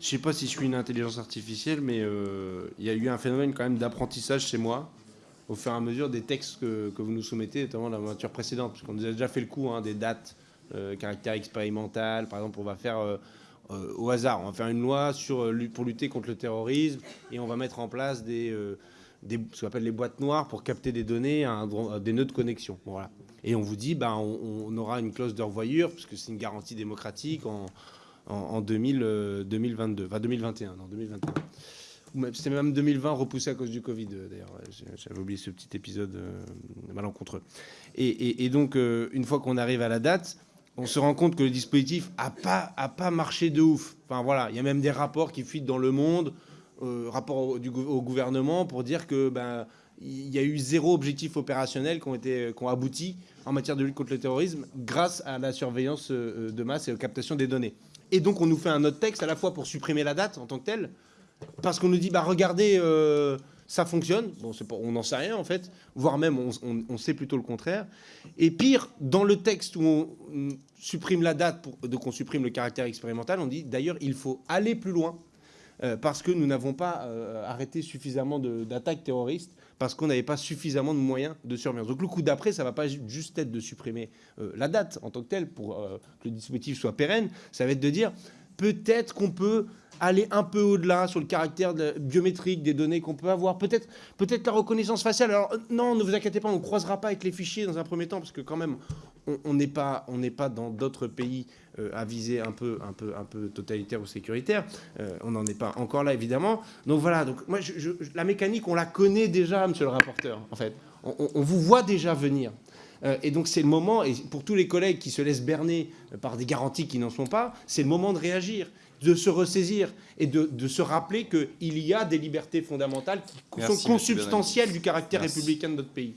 Je sais pas si je suis une intelligence artificielle, mais euh, il y a eu un phénomène quand même d'apprentissage chez moi au fur et à mesure des textes que, que vous nous soumettez, notamment la voiture précédente, parce qu'on a déjà fait le coup hein, des dates, euh, caractère expérimental. Par exemple, on va faire euh, au hasard, on va faire une loi pour lutter contre le terrorisme et on va mettre en place des, ce qu'on appelle les boîtes noires pour capter des données des nœuds de connexion. Voilà. Et on vous dit, ben, on, aura une clause de revoyure, parce que c'est une garantie démocratique en, en 2000, euh, 2022, enfin 2021, non 2021. Ou même- C'était même 2020 repoussé à cause du Covid, euh, d'ailleurs. J'avais oublié ce petit épisode euh, malencontreux. Et, donc, euh, une fois qu'on arrive à la date, on se rend compte que le dispositif a pas, a pas marché de ouf. Enfin voilà, il y a même des rapports qui fuitent dans le monde, euh, rapports au, au gouvernement pour dire que ben il y a eu zéro objectif opérationnel qui ont, abouti en matière de lutte contre le terrorisme grâce à la surveillance euh, de masse et aux captations des données. Et donc on nous fait un autre texte à la fois pour supprimer la date en tant que telle, parce qu'on nous dit bah regardez euh, ça fonctionne. Bon pas on n'en sait rien en fait. Voire même on, sait plutôt le contraire. Et pire dans le texte où on, supprime la date pour donc on supprime le caractère expérimental on dit d'ailleurs il faut aller plus loin euh, parce que nous n'avons pas euh, arrêté suffisamment d'attaques terroristes parce qu'on n'avait pas suffisamment de moyens de surveillance. Donc le coup d'après, ça va pas ju- juste être de supprimer euh, la date en tant que telle pour euh, que le dispositif soit pérenne, ça va être de dire peut-être qu'on peut aller un peu au-delà sur le caractère biométrique des données qu'on peut avoir. Peut-être peut-être la reconnaissance faciale. Alors euh, non, ne vous inquiétez pas, on ne croisera pas avec les fichiers dans un premier temps, parce que quand même, on- n'est pas, on pas dans d'autres pays euh, à viser un peu, un, peu, un peu totalitaire ou sécuritaire. Euh, on n'en est pas encore là, évidemment. Donc voilà, donc, moi, la mécanique, on la connaît déjà, monsieur le rapporteur, en fait. On vous voit déjà venir. Euh, et donc c'est le moment, et pour tous les collègues qui se laissent berner euh, par des garanties qui n'en sont pas, c'est le moment de réagir, de se ressaisir et de, de se rappeler qu'il y a des libertés fondamentales qui Merci, sont consubstantielles du caractère Merci. républicain de notre pays.